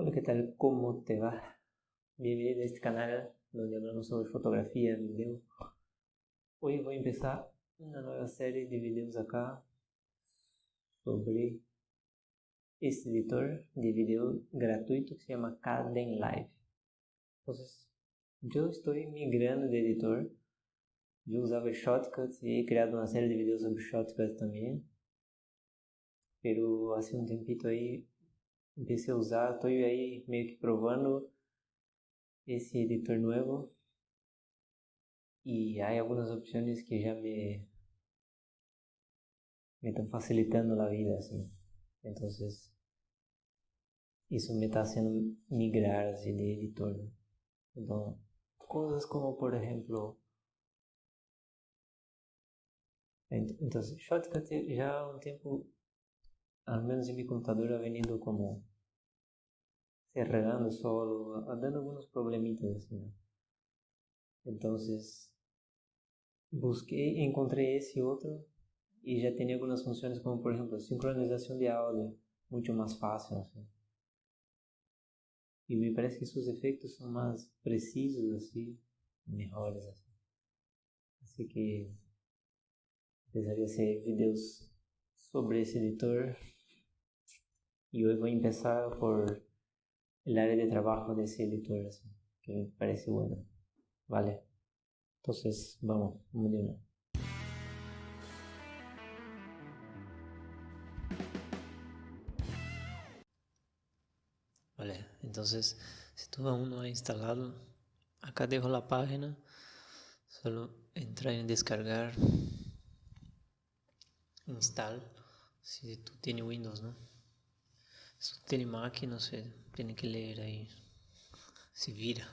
Hola, ¿qué tal? ¿Cómo te va? Bienvenido a este canal donde hablamos sobre fotografía, video. Hoy voy a empezar una nueva serie de videos acá sobre este editor de video gratuito que se llama Caden Live. Entonces, yo estoy migrando de editor. Yo usaba Shotcut y he creado una serie de videos sobre Shotcut también. Pero hace un tiempito ahí empecé a usar, estou aí meio que provando esse editor novo e há algumas opções que já me me facilitando a vida assim. Então, isso me está haciendo migrar assim, de editor. Né? Então, coisas como, por exemplo, então, Shotcut há um em meu computador, ha venido como se regando solo, dando algunos problemitas así, ¿no? Entonces, busqué, encontré ese otro y ya tenía algunas funciones como por ejemplo sincronización de audio, mucho más fácil. Así. Y me parece que sus efectos son más precisos, así, mejores. Así, así que empezaría a hacer videos sobre ese editor. Y hoy voy a empezar por el área de trabajo de así, que me parece bueno. Vale. Entonces, vamos, vamos de. Vale, entonces, si tú aún no has instalado, acá dejo la página, solo entrar en descargar, install, si tú tienes Windows, ¿no? Se tem não sei, tem que ler aí. Se vira.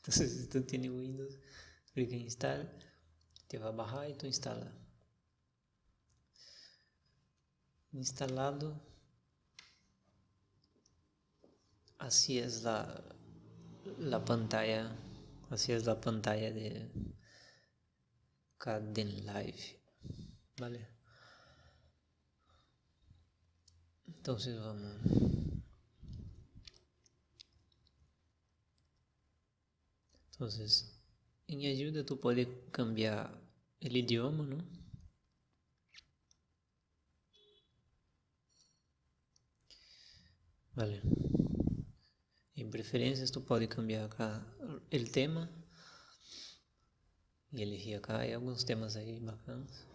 então, se tu tem Windows, clica em install, te vai barrar e tu instala. Instalado, assim é a, la pantalla, assim é a pantalla de Caden Live, vale? Entonces vamos. Entonces, em ajuda tu pode cambiar o idioma, não? Vale. Em preferências tu pode cambiar acá o tema e elegir acá e alguns temas aí bacanas.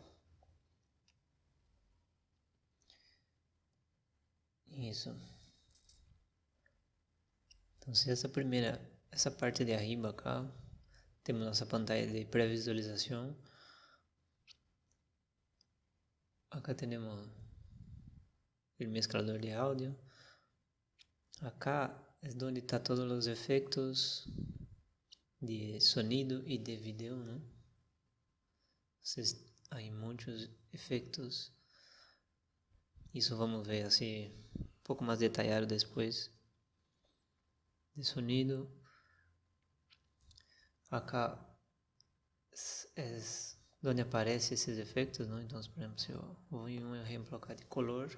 Isso. Então, se essa primeira, essa parte de arriba acá, temos nossa pantalla de pré-visualização. Acá temos o mesclador de áudio. Acá é onde está todos os efeitos de sonido e de vídeo, né? Vocês, há muitos efeitos isso vamos ver assim um pouco mais detalhado depois. De sonido. Acá é onde aparecem esses efeitos, não? Então, por exemplo, se eu vou em um exemplo acá de color.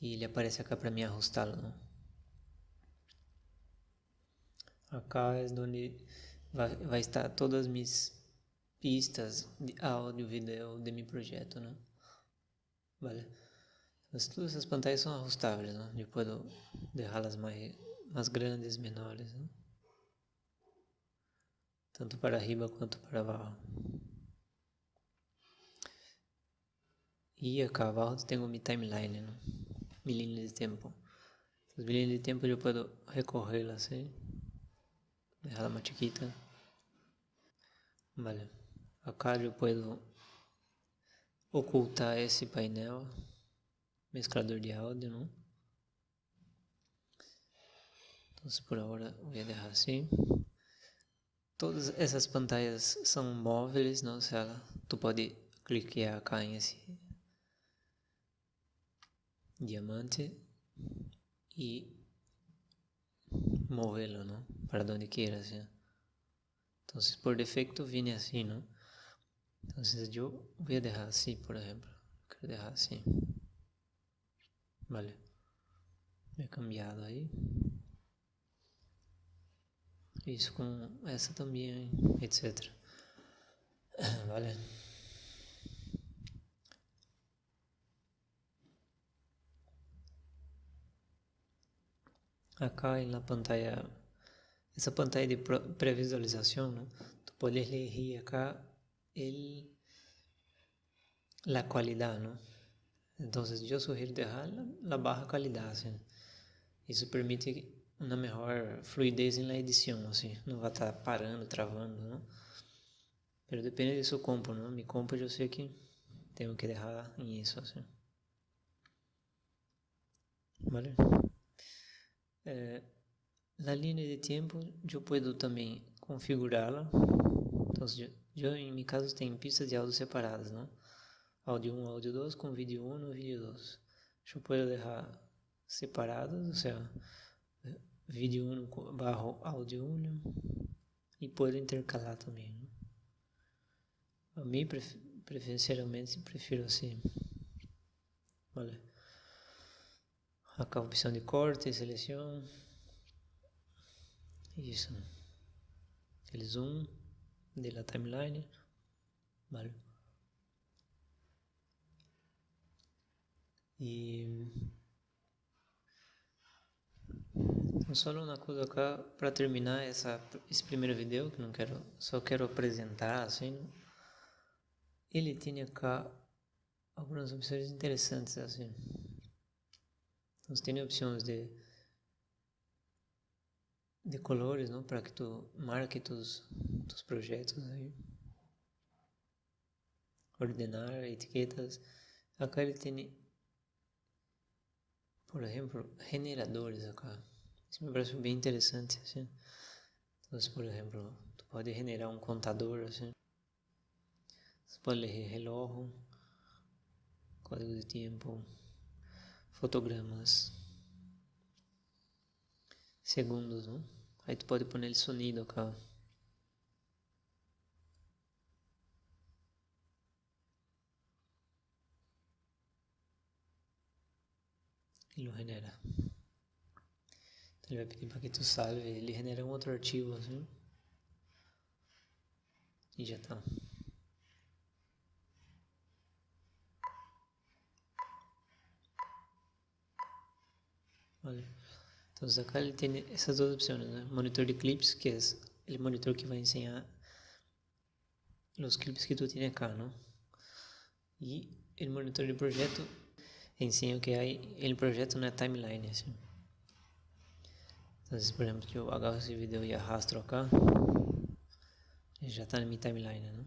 E ele aparece acá para mim ajustá-lo, não? Acá é onde vai, vai estar todas as minhas pistas de áudio, vídeo de meu projeto, né? Vale. Mas todas essas pantallas são ajustáveis, né? Eu posso deixá-las mais, mais grandes, menores, né? Tanto para arriba quanto para abaixo. E acá abaixo tenho minha timeline, né? Minha de tempo. As linhas de tempo eu posso recorrer assim. Deixá-la mais chiquita. Vale. Acá eu posso ocultar esse painel, mesclador de áudio, não? Então, por agora vou deixar assim. Todas essas pantalhas são móveis, não? Se ela, tu pode clicar acá em esse diamante e movê-lo, não? Para onde queira, assim. Então, por defeito, vem assim, não? Entonces yo voy a dejar así, por ejemplo. Quiero dejar así. Vale. He cambiado aí. Isso com essa também, etc. Vale. Acá na pantalla, essa pantalla de previsualização, tu podes elegir acá el, la qualidade, ¿no? Entonces yo sugiero dejar la, la baja calidad, ¿sí? Isso permite uma melhor fluidez na edição, assim, não vai estar parando, travando, não? Mas depende do seu compo, não? Mi compo eu sei que tenho que deixar isso, assim. Vale? É, na linha de tempo, eu posso também configurá-la. Então, eu, em caso, tenho pistas de áudio separadas, não? Áudio 1, áudio 2, com vídeo 1 e vídeo 2. Eu posso deixar separados, ou seja, vídeo 1 barra áudio 1 e pode intercalar também. Né? A mim, preferencialmente, prefiro assim. Vale. Acá a opção de corte, seleção. Isso. El zoom de la timeline. Vale. E só uma coisa cá para terminar essa, esse primeiro vídeo que não quero só quero apresentar assim ele tem cá algumas opções interessantes assim então tem opções de de colores não para que tu marque tus, tus projetos aí ordenar etiquetas acá ele tem por exemplo generadores acá isso me parece bem interessante, assim. Então, por exemplo, tu pode generar um contador, assim. Pode ler relógio, código de tempo, fotogramas, segundos, não? Aí tu pode pôr ele sonido acá. Ele lo genera. Ele vai pedir para que tu salve, ele genera um outro arquivo assim. E já tá. Olha. Então, acá ele tem essas duas opções, né? Monitor de clips, que é o monitor que vai ensinar os clipes que tu tem acá, não? E o monitor de projeto ensina o que é o projeto na timeline, assim. Entonces, por ejemplo, yo agarro ese video y arrastro acá, já está na minha timeline, né?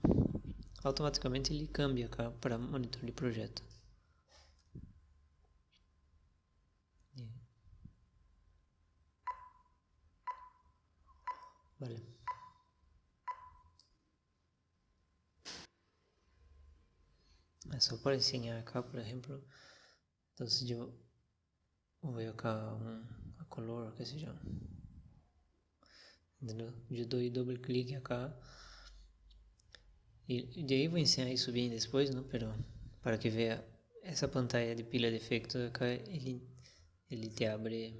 Automaticamente ele cambia para monitor de projeto. É só para ensinar cá, por exemplo, então se eu vou acá um color, qué sé yo. Eu dou double clique acá. E de aí vou ensinar isso bem depois, não? Pero para que veja essa pantalla de pila de efeitos acá, ele, ele te abre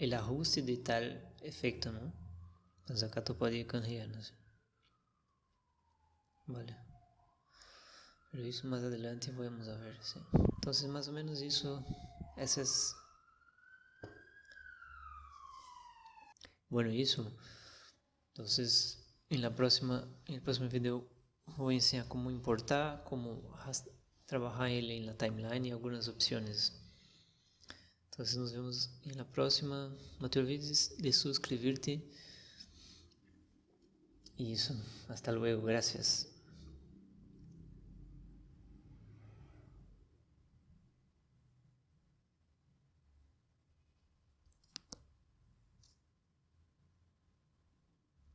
o ajuste de tal efeito, não? Ir cambiando. Assim. Vale. Pero isso mais adelante vamos ver. Sim. Então, mais ou menos isso, essas Bueno, eso. Entonces, en la próxima, el próximo video voy a enseñar cómo importar, cómo trabajar él en la timeline y algunas opciones. Entonces nos vemos en la próxima. No te olvides de suscribirte. Y eso. Hasta luego. Gracias.